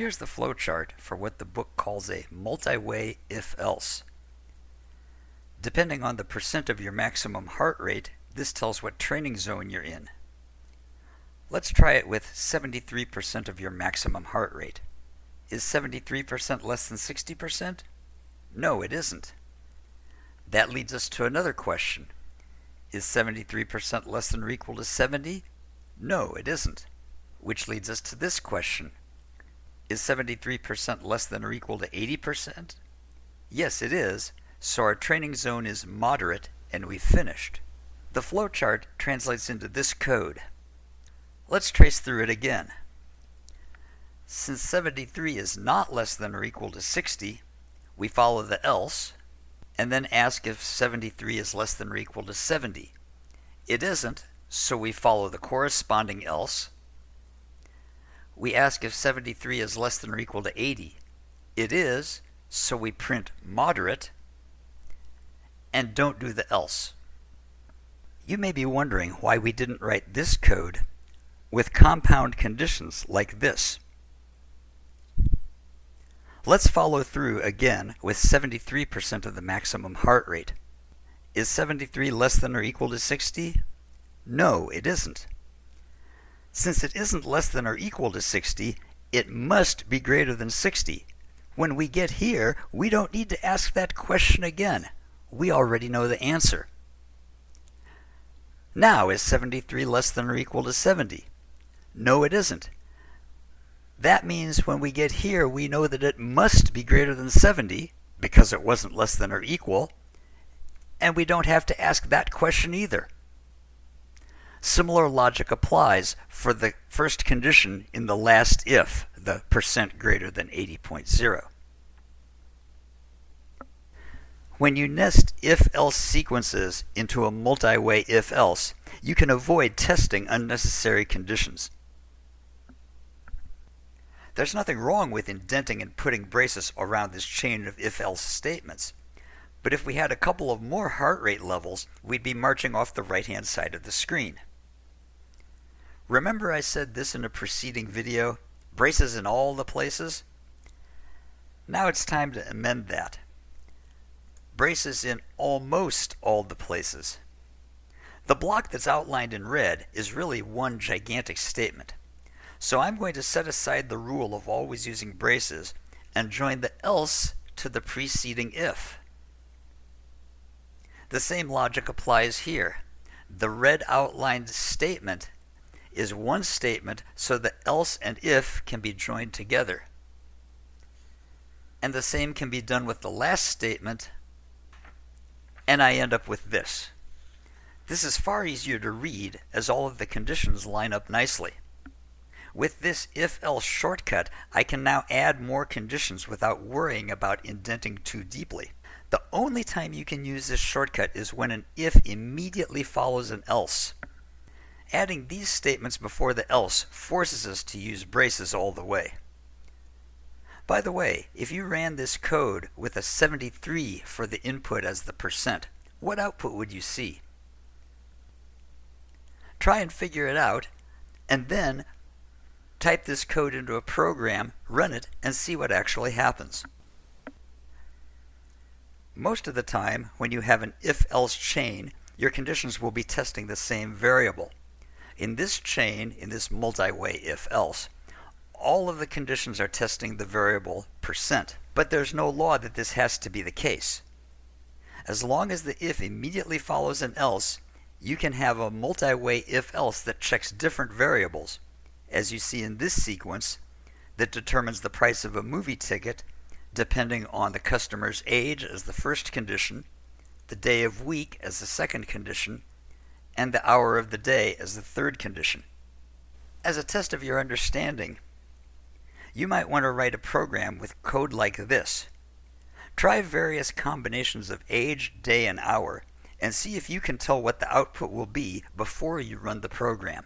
Here's the flowchart for what the book calls a multi-way if-else. Depending on the percent of your maximum heart rate, this tells what training zone you're in. Let's try it with 73% of your maximum heart rate. Is 73% less than 60%? No, it isn't. That leads us to another question. Is 73% less than or equal to 70? No, it isn't. Which leads us to this question. Is 73% less than or equal to 80%? Yes, it is, so our training zone is moderate and we've finished. The flowchart translates into this code. Let's trace through it again. Since 73 is not less than or equal to 60, we follow the else, and then ask if 73 is less than or equal to 70. It isn't, so we follow the corresponding else. We ask if 73 is less than or equal to 80. It is, so we print moderate and don't do the else. You may be wondering why we didn't write this code with compound conditions like this. Let's follow through again with 73% of the maximum heart rate. Is 73 less than or equal to 60? No, it isn't. Since it isn't less than or equal to 60, it must be greater than 60. When we get here, we don't need to ask that question again. We already know the answer. Now, is 73 less than or equal to 70? No, it isn't. That means when we get here, we know that it must be greater than 70 because it wasn't less than or equal, and we don't have to ask that question either. Similar logic applies for the first condition in the last if, the percent greater than 80.0. When you nest if-else sequences into a multi-way if-else, you can avoid testing unnecessary conditions. There's nothing wrong with indenting and putting braces around this chain of if-else statements. But if we had a couple of more heart rate levels, we'd be marching off the right-hand side of the screen. Remember I said this in a preceding video? Braces in all the places? Now it's time to amend that. Braces in almost all the places. The block that's outlined in red is really one gigantic statement. So I'm going to set aside the rule of always using braces and join the else to the preceding if. The same logic applies here. The red outlined statement is one statement so that else and if can be joined together. And the same can be done with the last statement and I end up with this. This is far easier to read as all of the conditions line up nicely. With this if-else shortcut, I can now add more conditions without worrying about indenting too deeply. The only time you can use this shortcut is when an if immediately follows an else. Adding these statements before the else forces us to use braces all the way. By the way, if you ran this code with a 73 for the input as the percent, what output would you see? Try and figure it out, and then type this code into a program, run it, and see what actually happens. Most of the time, when you have an if-else chain, your conditions will be testing the same variable. In this chain, in this multi-way if-else, all of the conditions are testing the variable percent, but there's no law that this has to be the case. As long as the if immediately follows an else, you can have a multi-way if-else that checks different variables, as you see in this sequence, that determines the price of a movie ticket depending on the customer's age as the first condition, the day of week as the second condition, and the hour of the day as the third condition. As a test of your understanding, you might want to write a program with code like this. Try various combinations of age, day, and hour, and see if you can tell what the output will be before you run the program.